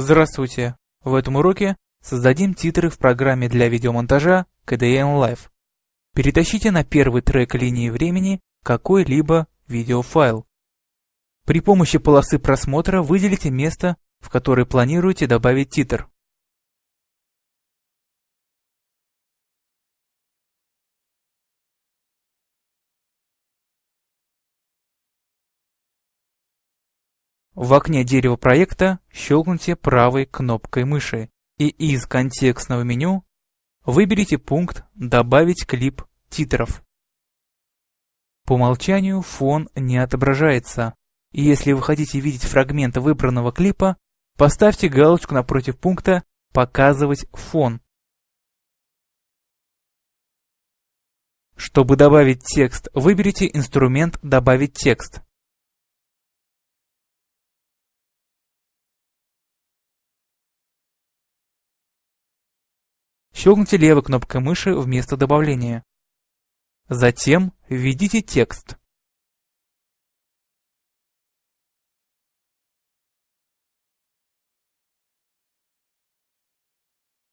Здравствуйте! В этом уроке создадим титры в программе для видеомонтажа KDN Live. Перетащите на первый трек линии времени какой-либо видеофайл. При помощи полосы просмотра выделите место, в которое планируете добавить титр. В окне дерева проекта щелкните правой кнопкой мыши и из контекстного меню выберите пункт «Добавить клип титров». По умолчанию фон не отображается, если вы хотите видеть фрагмент выбранного клипа, поставьте галочку напротив пункта «Показывать фон». Чтобы добавить текст, выберите инструмент «Добавить текст». Щелкните левой кнопкой мыши вместо добавления. Затем введите текст.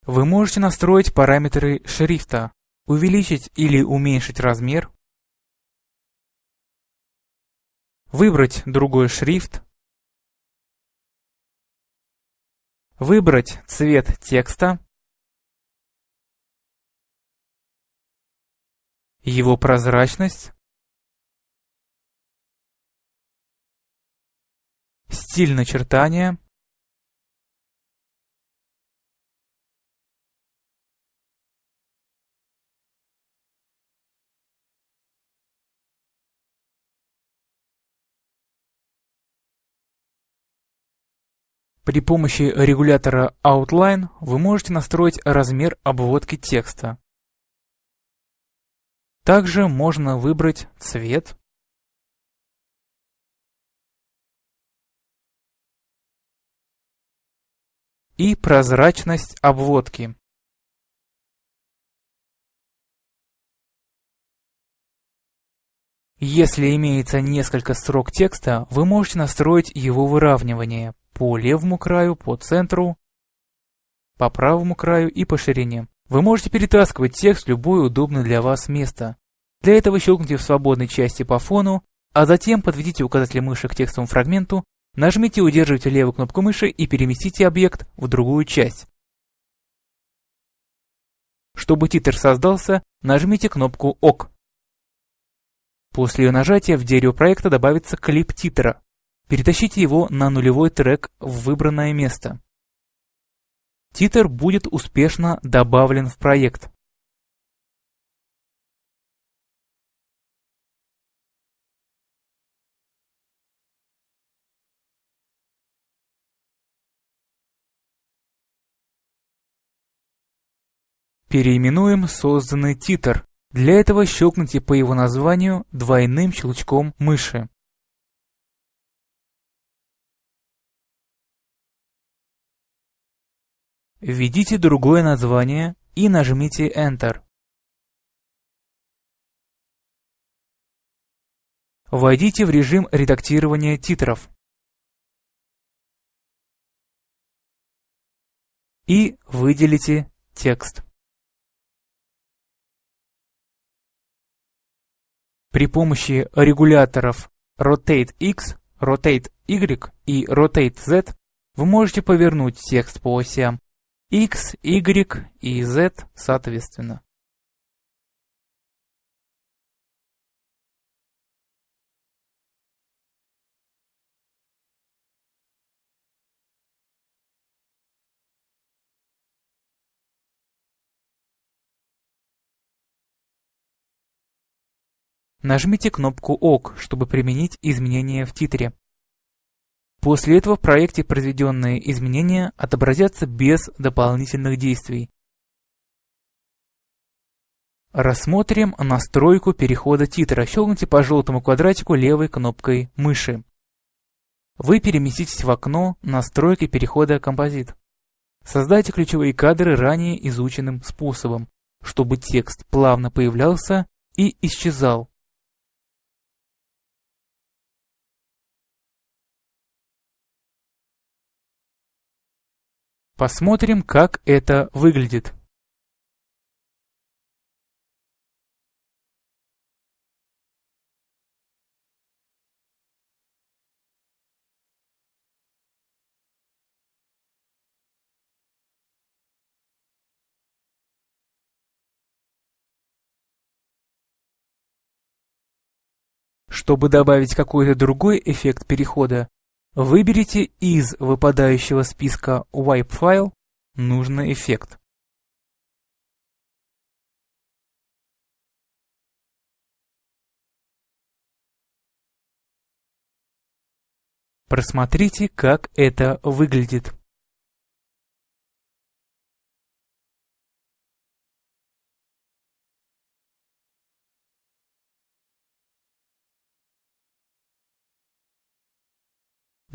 Вы можете настроить параметры шрифта, увеличить или уменьшить размер, выбрать другой шрифт, выбрать цвет текста, его прозрачность, стиль начертания, При помощи регулятора Outline вы можете настроить размер обводки текста. Также можно выбрать цвет. И прозрачность обводки. Если имеется несколько строк текста, вы можете настроить его выравнивание по левому краю, по центру, по правому краю и по ширине. Вы можете перетаскивать текст в любое удобное для вас место. Для этого щелкните в свободной части по фону, а затем подведите указатель мыши к текстовому фрагменту, нажмите и удерживайте левую кнопку мыши и переместите объект в другую часть. Чтобы титр создался, нажмите кнопку ОК. После ее нажатия в дерево проекта добавится клип титра. Перетащите его на нулевой трек в выбранное место. Титр будет успешно добавлен в проект. Переименуем созданный титр. Для этого щелкните по его названию двойным щелчком мыши. Введите другое название и нажмите Enter. Войдите в режим редактирования титров. И выделите текст. При помощи регуляторов Rotate X, Rotate Y и Rotate Z вы можете повернуть текст по осям X, Y и Z соответственно. Нажмите кнопку ОК, чтобы применить изменения в титре. После этого в проекте произведенные изменения отобразятся без дополнительных действий. Рассмотрим настройку перехода титра. Щелкните по желтому квадратику левой кнопкой мыши. Вы переместитесь в окно настройки перехода композит. Создайте ключевые кадры ранее изученным способом, чтобы текст плавно появлялся и исчезал. Посмотрим, как это выглядит. Чтобы добавить какой-то другой эффект перехода, выберите из выпадающего списка Wipe File нужный эффект. Просмотрите, как это выглядит.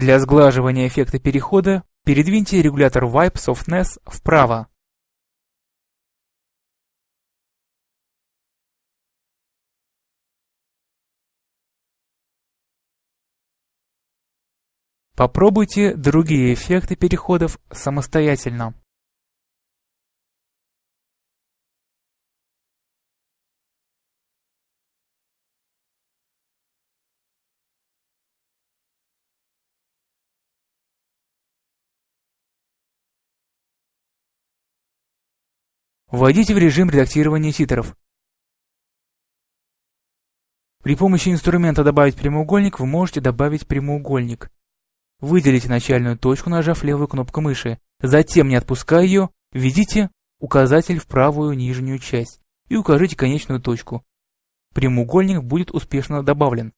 Для сглаживания эффекта перехода передвиньте регулятор Wipe Softness вправо. Попробуйте другие эффекты переходов самостоятельно. Войдите в режим редактирования титров. При помощи инструмента «Добавить прямоугольник» вы можете добавить прямоугольник. Выделите начальную точку, нажав левую кнопку мыши. Затем, не отпуская ее, введите указатель в правую нижнюю часть и укажите конечную точку. Прямоугольник будет успешно добавлен.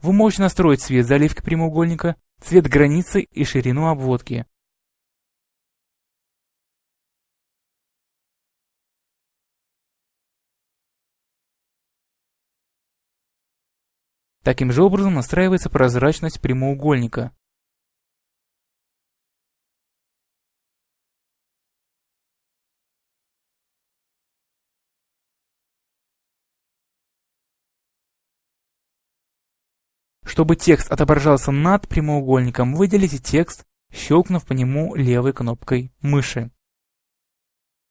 Вы можете настроить цвет заливки прямоугольника, цвет границы и ширину обводки. Таким же образом настраивается прозрачность прямоугольника. Чтобы текст отображался над прямоугольником, выделите текст, щелкнув по нему левой кнопкой мыши.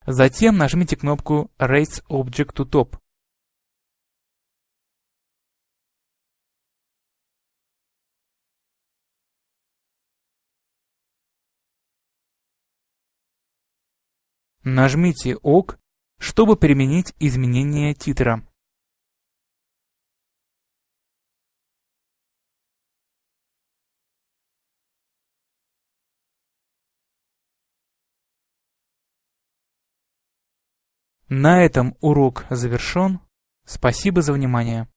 Затем нажмите кнопку Raise Object to Top. Нажмите ОК, чтобы применить изменение титра. На этом урок завершен. Спасибо за внимание.